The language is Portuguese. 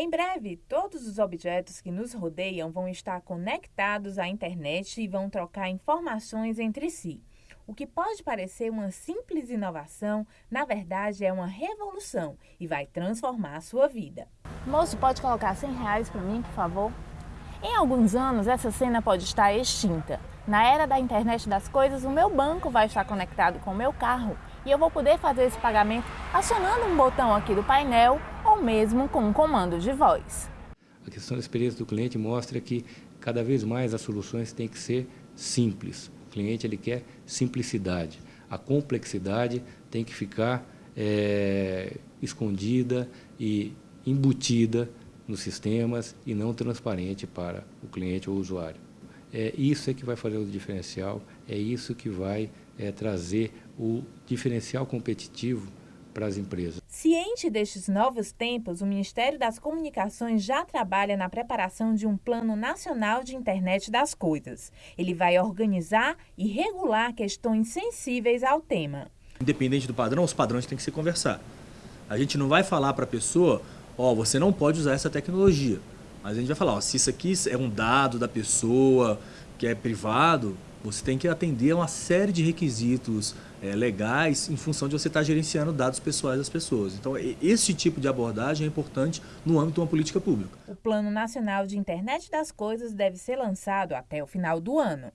Em breve, todos os objetos que nos rodeiam vão estar conectados à internet e vão trocar informações entre si. O que pode parecer uma simples inovação, na verdade é uma revolução e vai transformar a sua vida. Moço, pode colocar 100 reais para mim, por favor? Em alguns anos, essa cena pode estar extinta. Na era da internet das coisas, o meu banco vai estar conectado com o meu carro e eu vou poder fazer esse pagamento acionando um botão aqui do painel ou mesmo com um comando de voz. A questão da experiência do cliente mostra que cada vez mais as soluções têm que ser simples. O cliente ele quer simplicidade. A complexidade tem que ficar é, escondida e embutida nos sistemas e não transparente para o cliente ou o usuário. É isso é que vai fazer o diferencial, é isso que vai é, trazer o diferencial competitivo para as empresas. Ciente destes novos tempos, o Ministério das Comunicações já trabalha na preparação de um Plano Nacional de Internet das Coisas. Ele vai organizar e regular questões sensíveis ao tema. Independente do padrão, os padrões têm que se conversar. A gente não vai falar para a pessoa, ó, oh, você não pode usar essa tecnologia. Mas a gente vai falar, ó, se isso aqui é um dado da pessoa, que é privado, você tem que atender a uma série de requisitos é, legais em função de você estar gerenciando dados pessoais das pessoas. Então, esse tipo de abordagem é importante no âmbito de uma política pública. O Plano Nacional de Internet das Coisas deve ser lançado até o final do ano.